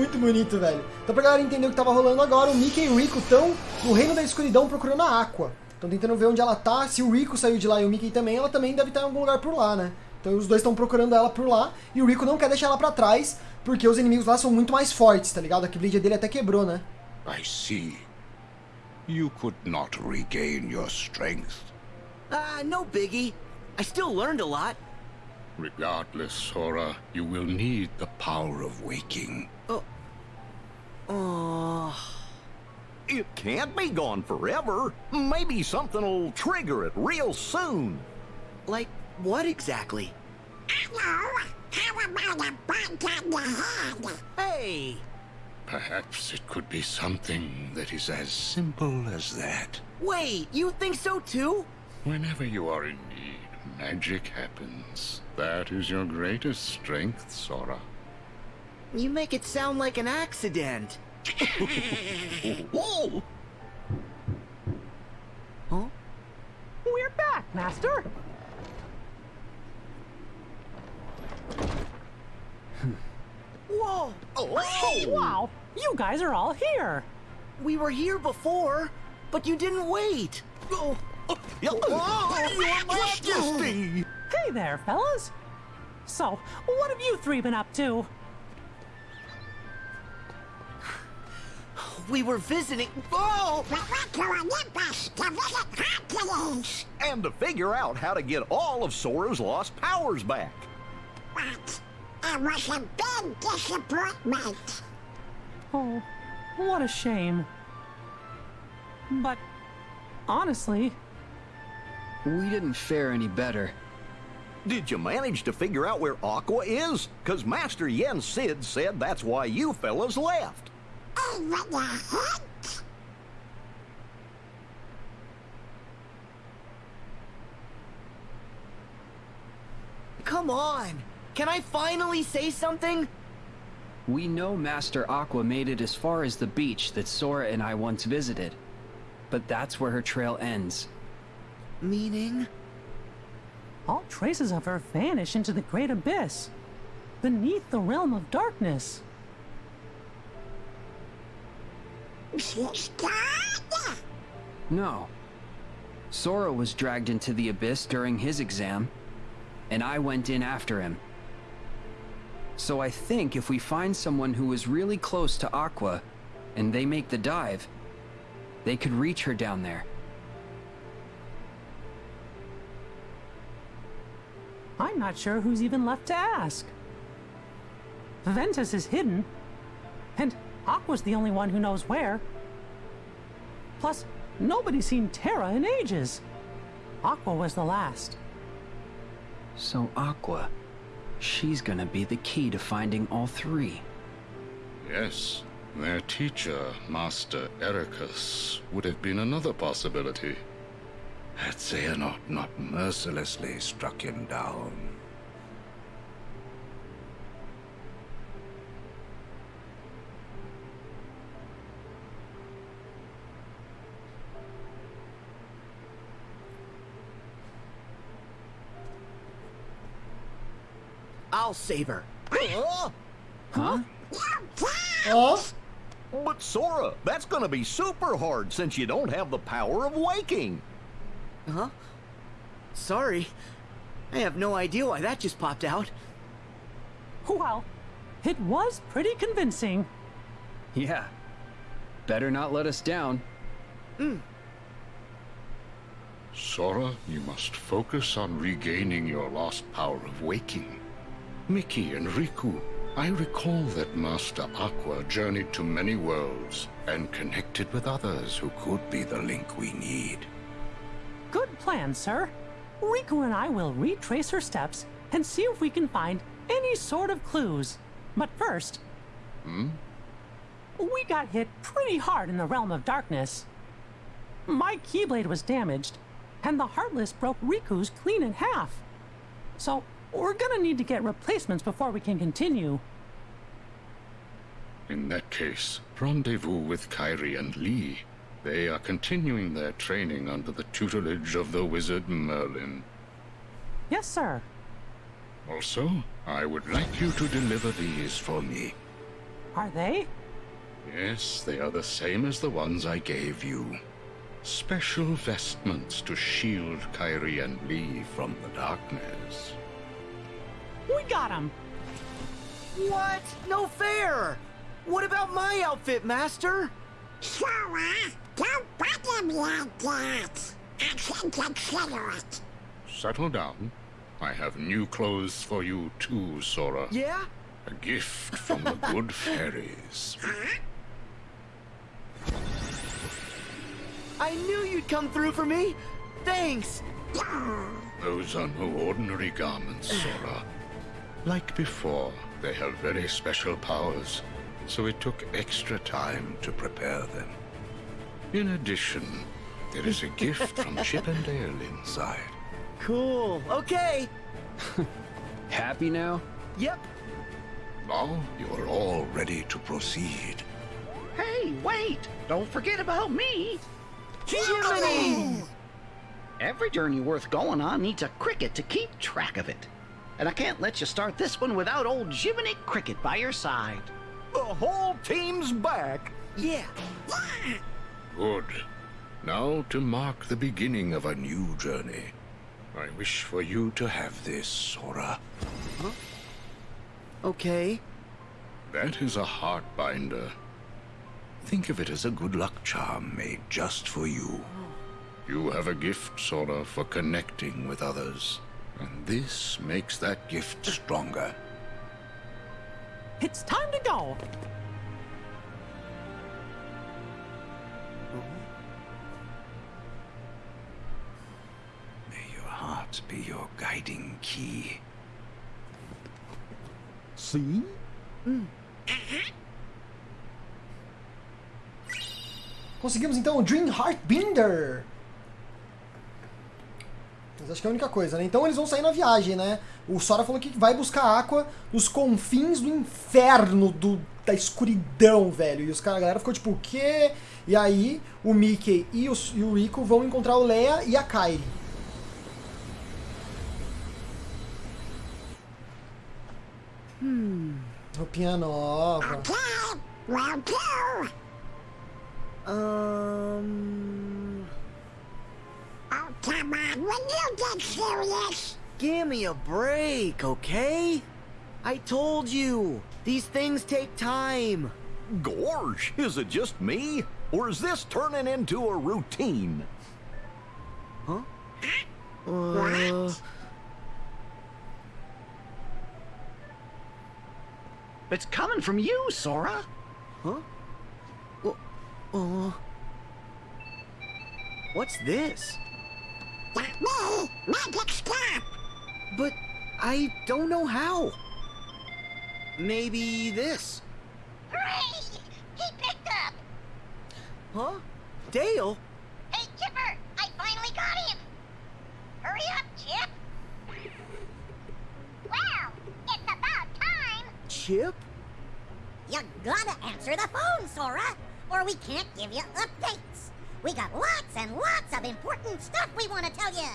Tá muito bonito, velho. Então pra galera entender o que tava rolando agora, o Mickey e o Rico estão no Reino da Escuridão procurando a Aqua. Estão tentando ver onde ela tá. Se o Rico saiu de lá e o Mickey também, ela também deve estar em algum lugar por lá, né? Então os dois estão procurando ela por lá. E o Rico não quer deixar ela pra trás, porque os inimigos lá são muito mais fortes, tá ligado? A Keyblade dele até quebrou, né? I see. You could not regain your strength. Ah, no biggie. I still learned a lot. Regardless, Sora, you will need the power of waking. Oh. It can't be gone forever. Maybe something'll trigger it real soon. Like what exactly? Hello? How about a bite on the head? Hey! Perhaps it could be something that is as simple as that. Wait, you think so too? Whenever you are in need, magic happens. That is your greatest strength, Sora. You make it sound like an accident. Huh? We're back, Master. Whoa! Oh! Wow, you guys are all here. We were here before, but you didn't wait. Oh, Oh, Majesty! Hey there, fellas. So, what have you three been up to? We were visiting. Oh! We went to Olympus to visit Hercules. And to figure out how to get all of Sora's lost powers back. But it was a big disappointment. Oh, what a shame. But, honestly, We didn't fare any better. Did you manage to figure out where Aqua is? Cause Master Yen Sid said that's why you fellas left. Even a hint? Come on! Can I finally say something? We know Master Aqua made it as far as the beach that Sora and I once visited. But that's where her trail ends. Meaning? all traces of her vanish into the great abyss, beneath the realm of darkness. No. Sora was dragged into the abyss during his exam, and I went in after him. So I think if we find someone who is really close to Aqua, and they make the dive, they could reach her down there. I'm not sure who's even left to ask. Ventus is hidden, Aqua's the only one who knows where. Plus, nobody's seen Terra in ages. Aqua was the last. So Aqua, she's gonna be the key to finding all three. Yes, their teacher, Master Eraqus, would have been another possibility. Had Xehanort not mercilessly struck him down. I'll save her. Huh? Huh? Ó, But Sora, that's gonna be super hard since you don't have the power of waking. Huh? Sorry. I have no idea why that just popped out. Well, it was pretty convincing. Yeah. Better not let us down. Hmm. Sora, you must focus on regaining your lost power of waking. Mickey and Riku, I recall that Master Aqua journeyed to many worlds and connected with others who could be the link we need. Good plan, sir. Riku and I will retrace her steps and see if we can find any sort of clues. But first, Hmm? we got hit pretty hard in the realm of darkness. My Keyblade was damaged, and the Heartless broke Riku's clean in half. So, we're gonna need to get replacements before we can continue. In that case, rendezvous with Kairi and Lea. They are continuing their training under the tutelage of the wizard Merlin. Yes, sir. Also, I would like you to deliver these for me. Are they? Yes, they are the same as the ones I gave you. Special vestments to shield Kairi and Lea from the darkness. We got him. What? No fair! What about my outfit, Master? Sora, don't bother me like that. I can consider it. Settle down. I have new clothes for you too, Sora. Yeah? A gift from the good fairies. I knew you'd come through for me! Thanks! Those are no ordinary garments, Sora. Like before, they have very special powers, so it took extra time to prepare them. In addition, there is a gift from Chip and Dale inside. Cool. Okay. Happy now? Yep. Now you are all ready to proceed. Hey, wait! Don't forget about me! Jiminy! Every journey worth going on needs a cricket to keep track of it. And I can't let you start this one without old Jiminy Cricket by your side. The whole team's back. Yeah. Good. Now to mark the beginning of a new journey. I wish for you to have this, Sora. Okay. That is a heart binder. Think of it as a good luck charm made just for you. Oh. You have a gift, Sora, for connecting with others. And this makes that gift stronger. It's time to go. May your heart be your guiding key. See? Mm. Conseguimos então o Dream Heart Binder. Mas acho que é a única coisa, né? Então eles vão sair na viagem, né? O Sora falou que vai buscar Aqua nos confins do inferno, do, da escuridão, velho. E os caras, a galera ficou tipo, o quê? E aí o Mickey e o, e o Rico vão encontrar o Leia e a Kairi. Roupinha nova. Okay, well. Um. Oh, come on, when you get serious. Give me a break, okay? I told you. These things take time. Gawrsh, is it just me? Or is this turning into a routine? Huh? Uh, It's coming from you, Sora. huh? Wha- Uh. What's this? That me, magic stop. But I don't know how. Maybe this. Hooray! He picked up. Huh? Dale? Hey, Chipper, I finally got him. Hurry up, Chip. Well, it's about time. Chip? You gotta answer the phone, Sora, or we can't give you updates. We got lots and lots of important stuff we want to tell you.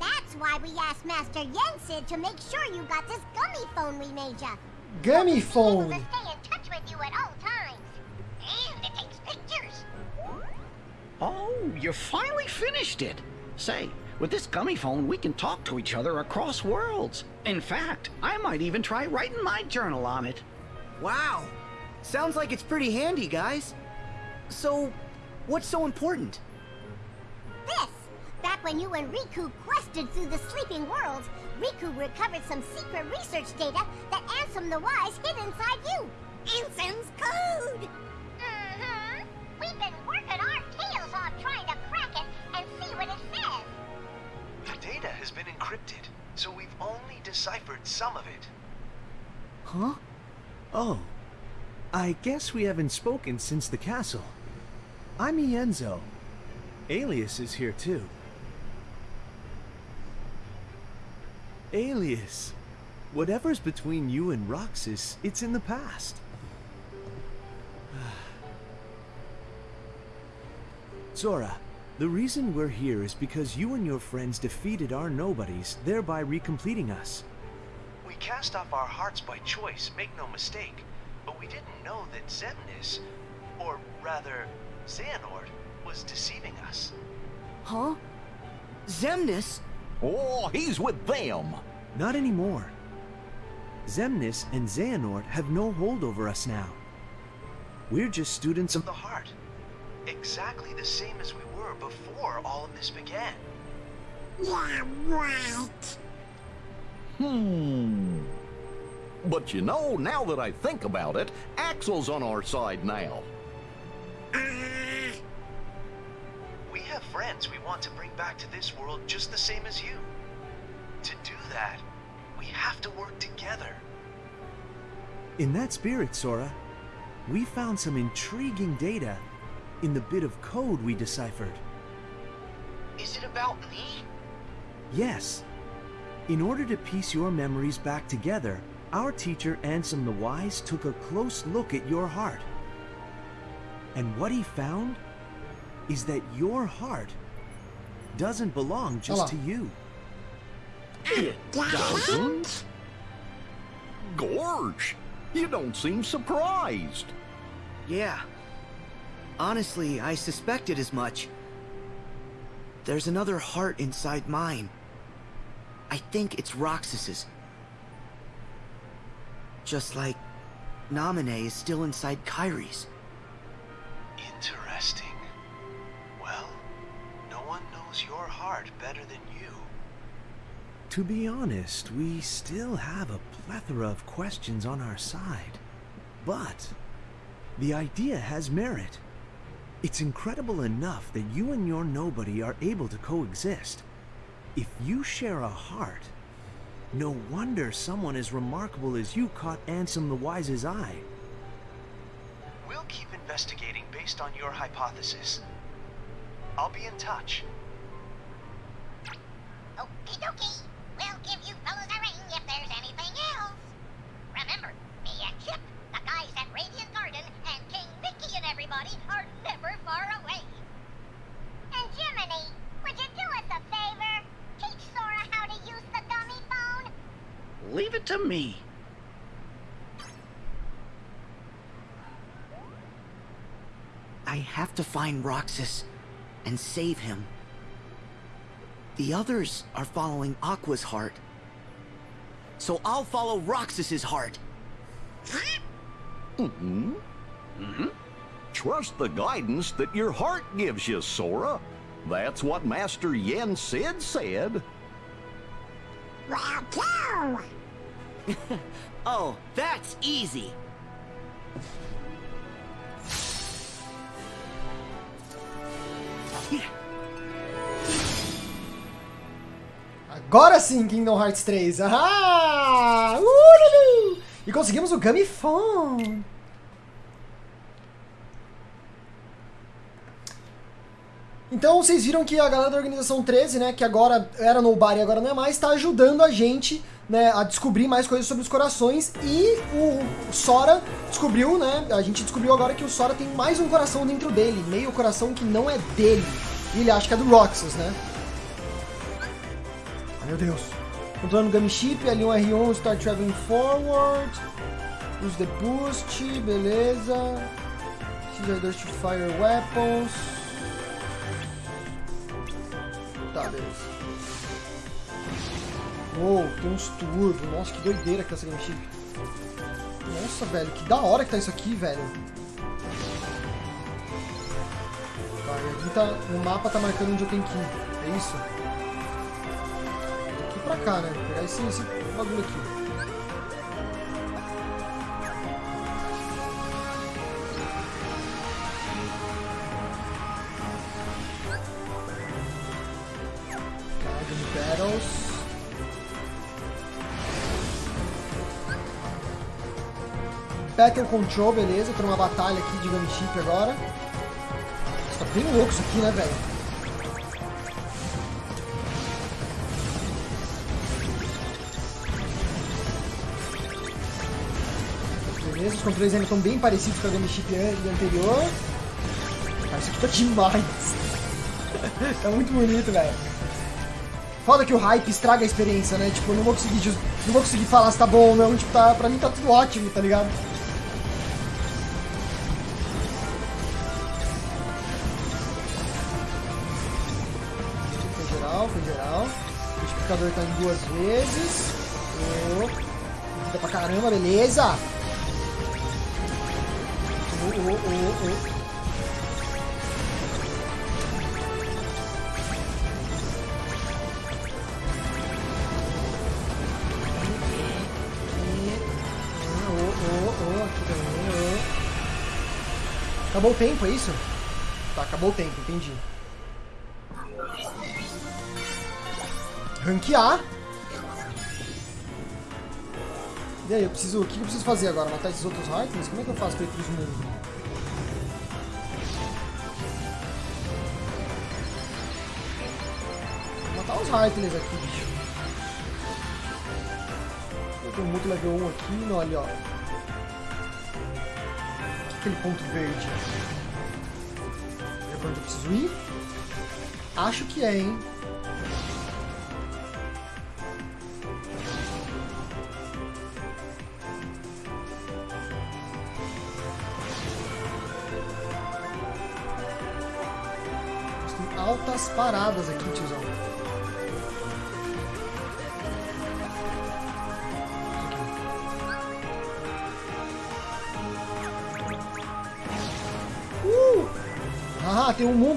That's why we asked Master Yen Sid to make sure you got this gummy phone we made you. Gummy Able phone. to stay in touch with you at all times. And it takes pictures. Oh, you finally finished it. Say, with this gummy phone, we can talk to each other across worlds. In fact, I might even try writing my journal on it. Wow. Sounds like it's pretty handy, guys. So, what's so important? This! Back when you and Riku quested through the sleeping worlds, Riku recovered some secret research data that Ansem the Wise hid inside you. Ansem's code! Mm-hmm. We've been working our tails off trying to crack it and see what it says. The data has been encrypted, so we've only deciphered some of it. Huh? Oh. I guess we haven't spoken since the castle. I'm Ienzo. Aeleus is here too. Aeleus. Whatever's between you and Roxas, it's in the past. Sora, the reason we're here is because you and your friends defeated our nobodies, thereby recompleting us. We cast off our hearts by choice, make no mistake, but we didn't know that Xemnas, or rather, Xehanort, was deceiving us. Huh? Xemnas? Oh, he's with them. Not anymore. Xemnas and Xehanort have no hold over us now. We're just students of The heart. Exactly the same as we were before all of this began. Yeah, right. Hmm. But you know, now that I think about it, Axel's on our side now. Friends we want to bring back to this world just the same as you. To do that, we have to work together. In that spirit, Sora, we found some intriguing data in the bit of code we deciphered. Is it about me? Yes. In order to piece your memories back together, our teacher Ansem the Wise took a close look at your heart. And what he found is that your heart doesn't belong just Olha to lá. you. It doesn't? Gawrsh, you don't seem surprised. Yeah. Honestly, I suspected as much. There's another heart inside mine. I think it's Roxas's. Just like Namine is still inside Kairi's. Heart better than you. To be honest, we still have a plethora of questions on our side. But the idea has merit. It's incredible enough that you and your nobody are able to coexist. If you share a heart, no wonder someone as remarkable as you caught Ansem the Wise's eye. We'll keep investigating based on your hypothesis. I'll be in touch. We'll give you fellas a ring if there's anything else. Remember, me and Chip, the guys at Radiant Garden, and King Mickey and everybody are never far away. And Jiminy, would you do us a favor? Teach Sora how to use the gummy phone? Leave it to me. I have to find Roxas and save him. The others are following Aqua's heart. So I'll follow Roxas's heart. Mm-hmm. Mm-hmm. Trust the guidance that your heart gives you, Sora. That's what Master Yen Sid said. Well, too. Oh, that's easy. Agora sim, Kingdom Hearts 3. Ah! Uhul! E conseguimos o Gummy Phone. Então vocês viram que a galera da Organização 13, né, que agora era Nobody e agora não é mais, está ajudando a gente né, a descobrir mais coisas sobre os corações e o Sora descobriu, né, a gente descobriu agora que o Sora tem mais um coração dentro dele, meio coração que não é dele, e ele acha que é do Roxas, né. Meu Deus. Controlando o Gummy Chip, L1, R1, Start Traveling Forward. Use the Boost, beleza. X2 to Fire Weapons. Tá, beleza. Uou, tem uns turbo. Nossa, que doideira que tá essa Gummy Chip. Nossa, velho, que da hora que tá isso aqui, velho. Tá, aqui tá, no mapa tá marcando onde eu tenho que ir. É isso? Cá? Vou pegar esse, esse bagulho aqui. Battle Control, beleza. Tô numa batalha aqui de Gunship agora. Tá bem louco isso aqui, né, velho? Os controles ainda estão bem parecidos com a Gameship anterior. Cara, isso aqui tá demais. tá muito bonito, velho. Foda que o hype estraga a experiência, né? Tipo, eu não vou conseguir, não vou conseguir falar se tá bom ou não. Tipo, tá... pra mim tá tudo ótimo, tá ligado? Foi geral, foi geral. O multiplicador tá em duas vezes. Oh. Vida pra caramba, beleza. Oh, oh, oh. Acabou o tempo, é isso? Tá, acabou o tempo, entendi. Ranquear. E aí, eu preciso. O que eu preciso fazer agora? Matar esses outros Heartless? Como é que eu faço pra ir mundos? Vou matar os Heartless aqui, bicho. Eu tenho muito level 1 aqui, olha, ó. Aquele ponto verde. É pra onde eu preciso ir? Acho que é, hein?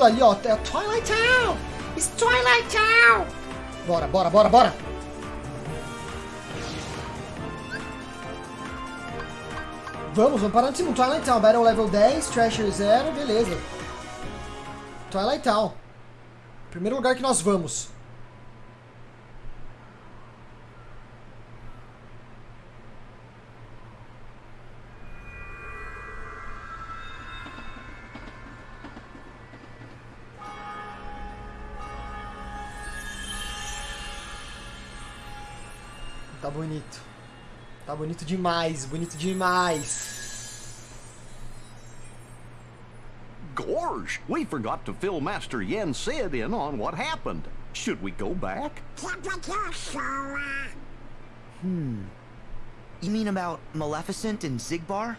Mundo ali, ó. É Twilight Town! It's Twilight Town! Bora, bora, bora, bora! Vamos, vamos parar de cima. Twilight Town, Battle Level 10, Thrasher 0, beleza. Twilight Town. Primeiro lugar que nós vamos. Bonito. Tá bonito demais, bonito demais. Gawrsh, we forgot to fill Master Yen Sid in on what happened. Should we go back? Hmm. You mean about Maleficent and Xigbar?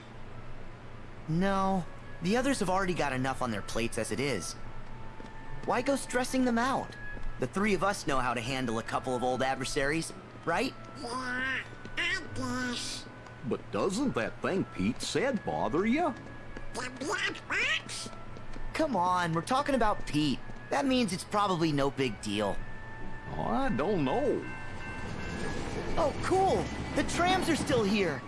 No. The others have already got enough on their plates as it is. Why go stressing them out? The three of us know how to handle a couple of old adversaries, right? But doesn't that thing Pete said bother you? Come on, we're talking about Pete. That means it's probably no big deal. Oh, I don't know. Oh, cool! The trams are still here!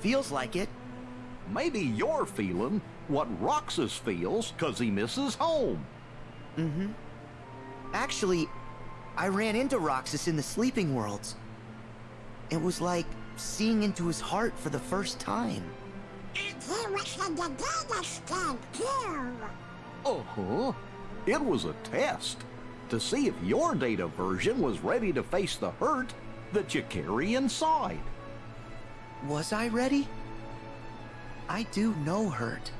Feels like it. Maybe you're feeling what Roxas feels because he misses home. Mm-hmm. Actually, I ran into Roxas in the Sleeping Worlds. It was like seeing into his heart for the first time. And he was the deadliest Uh-huh. It was a test to see if your data version was ready to face the hurt that you carry inside. Was I ready? I do know hurt.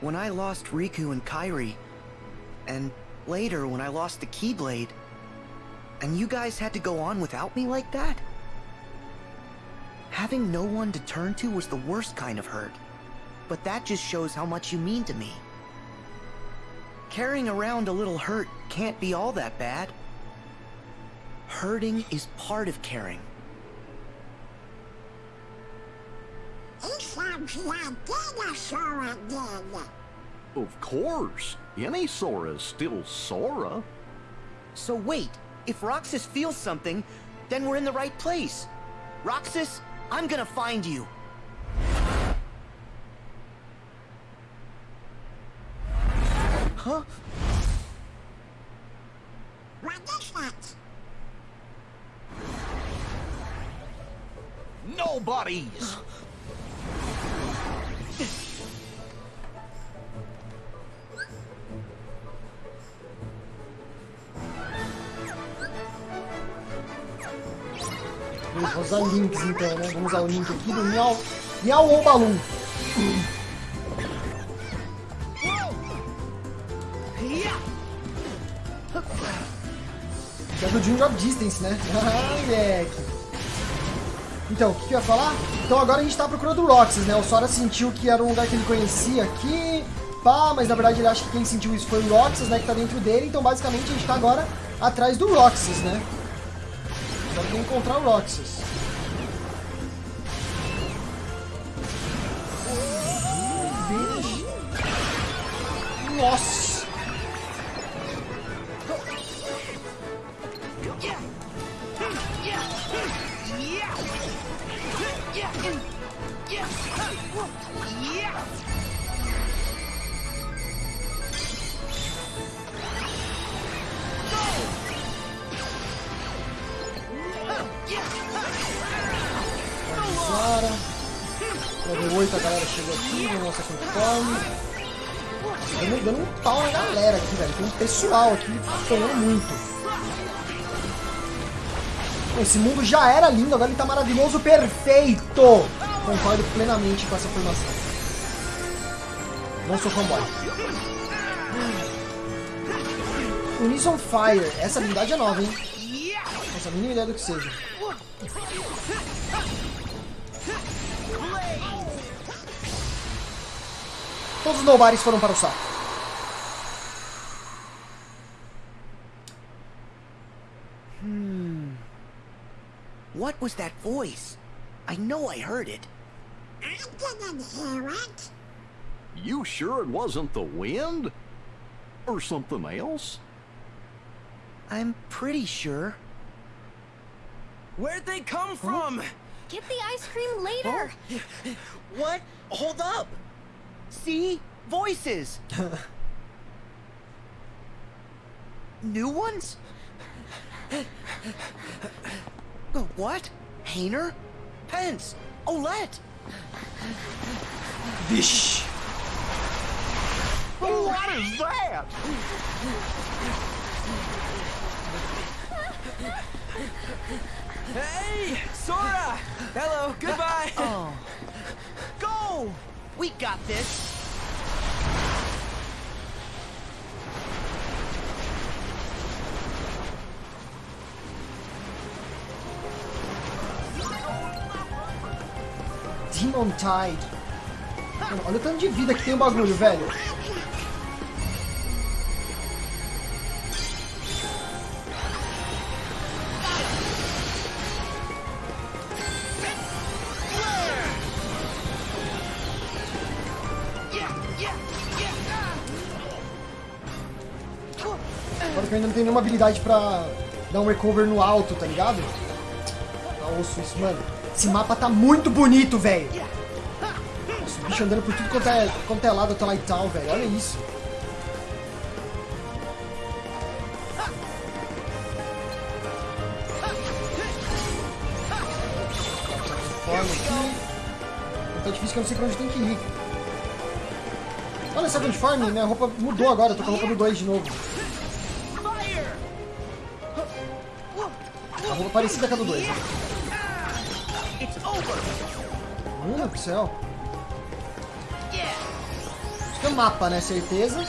When I lost Riku and Kairi, and later when I lost the Keyblade, and you guys had to go on without me like that? Having no one to turn to was the worst kind of hurt. But that just shows how much you mean to me. Carrying around a little hurt can't be all that bad. Hurting is part of caring. Of course. Any Sora's still Sora. So wait, if Roxas feels something, then we're in the right place. Roxas, I'm gonna find you. Huh? What is that? Nobody's! Vamos usar links então, né? Vamos usar o link aqui do Miau, Miau ou Balloon. Que é do Dream Drop Distance, né? Ah, moleque. Então, o que, que eu ia falar? Então agora a gente tá procurando o Roxas, né? O Sora sentiu que era um lugar que ele conhecia aqui, pá, mas na verdade ele acha que quem sentiu isso foi o Roxas, né? Que tá dentro dele, então basicamente a gente tá agora atrás do Roxas, né? Agora tem que encontrar o Roxas. Nossa! Pessoal aqui apanhando muito. Esse mundo já era lindo, agora ele tá maravilhoso, perfeito! Concordo plenamente com essa afirmação. Não sou fanboy. Unis on Fire. Essa habilidade é nova, hein? Não faço a mínima ideia do que seja. Todos os nobares foram para o saco. What was that voice? I know I heard it. I didn't hear it. You sure it wasn't the wind? Or something else? I'm pretty sure. Where'd they come from? Get the ice cream later. Oh. What? Hold up! See? Voices! New ones? Uh, What? Hayner? Pence? Olette? Vixe! What is that? Hey, Sora! Hello, goodbye. Oh. Go! We got this! Demon Tide. Mano, olha o tanto de vida que tem o bagulho, velho. Agora que eu ainda não tenho nenhuma habilidade pra dar um recover no alto, tá ligado? Tá osso isso, mano. Esse mapa tá muito bonito, velho. O bicho andando por tudo quanto é, quanto é lado, tá lá e tal, velho. Olha isso. Aqui. Tá difícil que eu não sei pra onde tem que ir. Olha essa Farm, minha roupa mudou agora, eu tô com a roupa do 2 de novo. A roupa parecida com a do 2. Hum, do céu. Isso que é mapa, né? Certeza.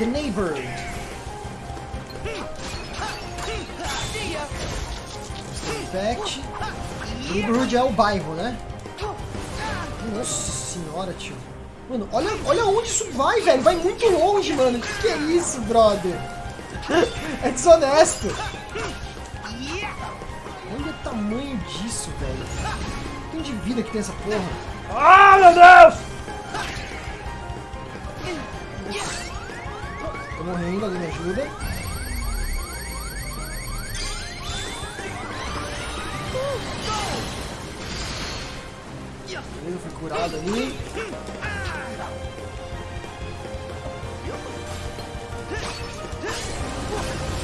Neighborhood. Fact. Neighborhood é o bairro, né? Nossa senhora, tio. Mano, olha, olha onde isso vai, velho. Vai muito longe, mano. Que que é isso, brother? É desonesto. Tamanho disso, velho. Tem de vida que tem essa porra. Ah, meu Deus! Tô morrendo, alguém me ajuda. Beleza, fui curado ali.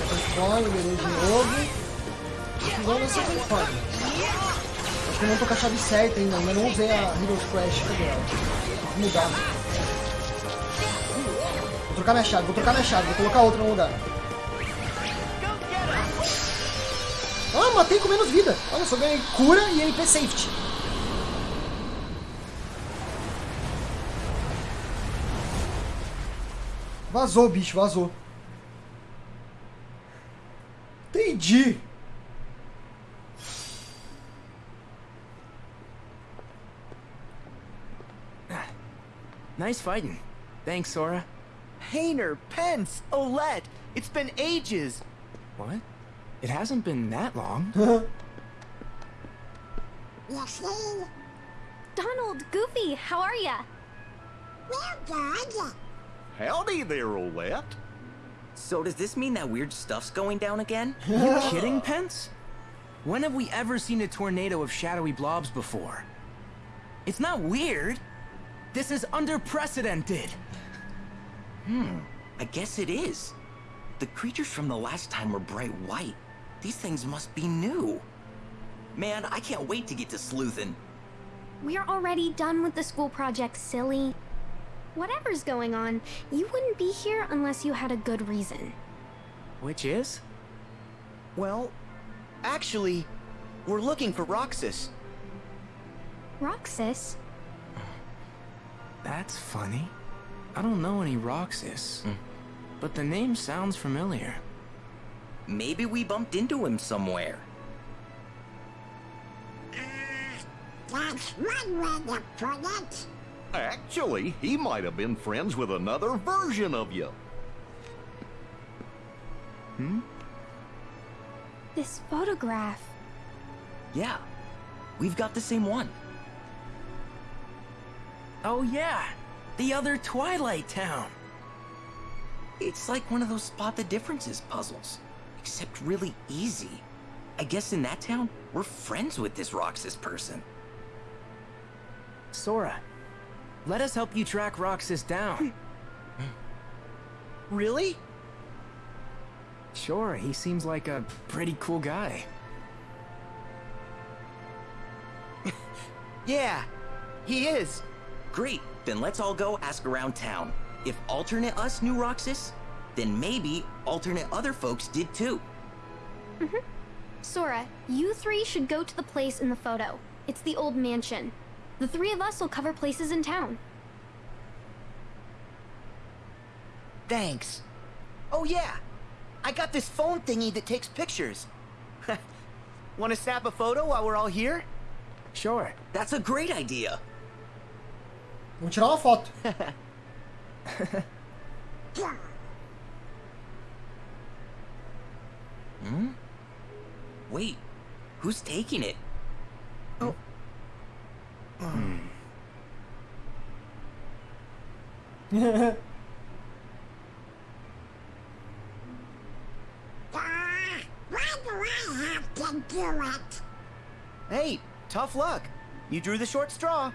Transforme, beleza de novo. Igual nessa transforme. Acho que eu não tô com a chave certa ainda, ainda não usei a Heroes Crash? Tem que mudar. Vou trocar minha chave, vou trocar minha chave, vou colocar outra no lugar. Ah, matei com menos vida. Olha só, ganhei cura e MP Safety. Vazou, bicho, vazou. Entendi. Nice fighting. Thanks, Sora. Hayner, Pence, Olette, it's been ages. What? It hasn't been that long. You see? Donald, Goofy, how are ya? Well, good. Howdy there, Olette. So does this mean that weird stuff's going down again? you kidding, Pence? When have we ever seen a tornado of shadowy blobs before? It's not weird. This is unprecedented. Hmm, I guess it is. The creatures from the last time were bright white. These things must be new. Man, I can't wait to get to sleuthin'. We're already done with the school project, silly. Whatever's going on, you wouldn't be here unless you had a good reason. Which is? Well, actually, we're looking for Roxas. Roxas? That's funny. I don't know any Roxas, but the name sounds familiar. Maybe we bumped into him somewhere. That's one way to put it. Actually, he might have been friends with another version of you. Hmm? This photograph. Yeah, we've got the same one. Oh yeah, the other Twilight Town. It's like one of those spot the differences puzzles, except really easy. I guess in that town, we're friends with this Roxas person. Sora, let us help you track Roxas down. Hmm. really? Sure, he seems like a pretty cool guy. Yeah, he is. Great, then let's all go ask around town. If alternate us knew Roxas, then maybe alternate other folks did too. Mm-hmm. Sora, you three should go to the place in the photo. It's the old mansion. The three of us will cover places in town. Thanks. Oh yeah, I got this phone thingy that takes pictures. Want to snap a photo while we're all here? Sure. That's a great idea. Vamos tirar uma foto. Hmm? Wait, who's taking it? Oh. Hmm. Ah, why do I have to do it? Hey, tough luck. You drew the short straw.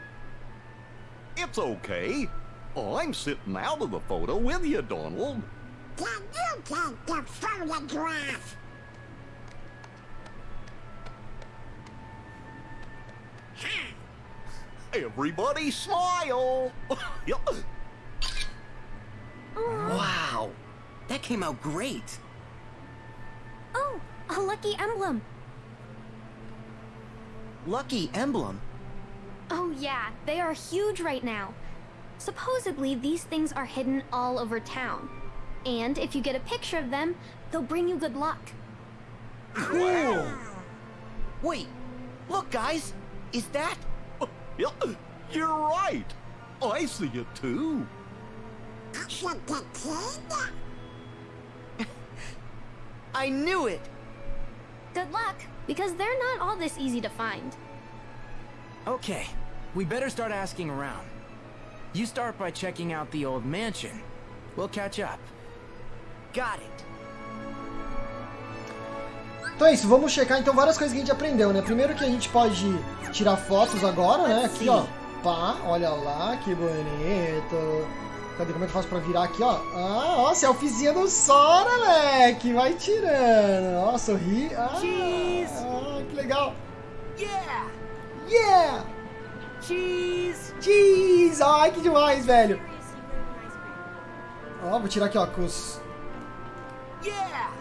It's okay. I'm sitting out of the photo with you, Donald. Can you take the photograph? Everybody smile. Yup. Wow, that came out great. Oh, a lucky emblem. Lucky emblem. Oh yeah, they are huge right now. Supposedly, these things are hidden all over town. And if you get a picture of them, they'll bring you good luck. Cool. Wait, look guys, is that? Yup, You're right. Oh, I see it too. A kid? I knew it. Good luck, because they're not all this easy to find. Okay, we better start asking around. You start by checking out the old mansion. We'll catch up. Got it. Então é isso, vamos checar então várias coisas que a gente aprendeu, né? Primeiro que a gente pode tirar fotos agora, né? Aqui, ó. Pá, olha lá, que bonito. Cadê? Como é que eu faço pra virar aqui, ó? Ah, ó, selfiezinha do Sora, moleque. Vai tirando. Ó, sorri. Ah, ah, que legal. Yeah! Yeah! Cheese! Cheese! Ai, que demais, velho. Ó, vou tirar aqui, ó, com os... Yeah!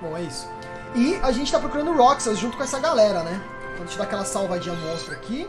Bom, é isso. E a gente tá procurando Roxas junto com essa galera, né? Então deixa eu dar aquela salvadinha monstro aqui.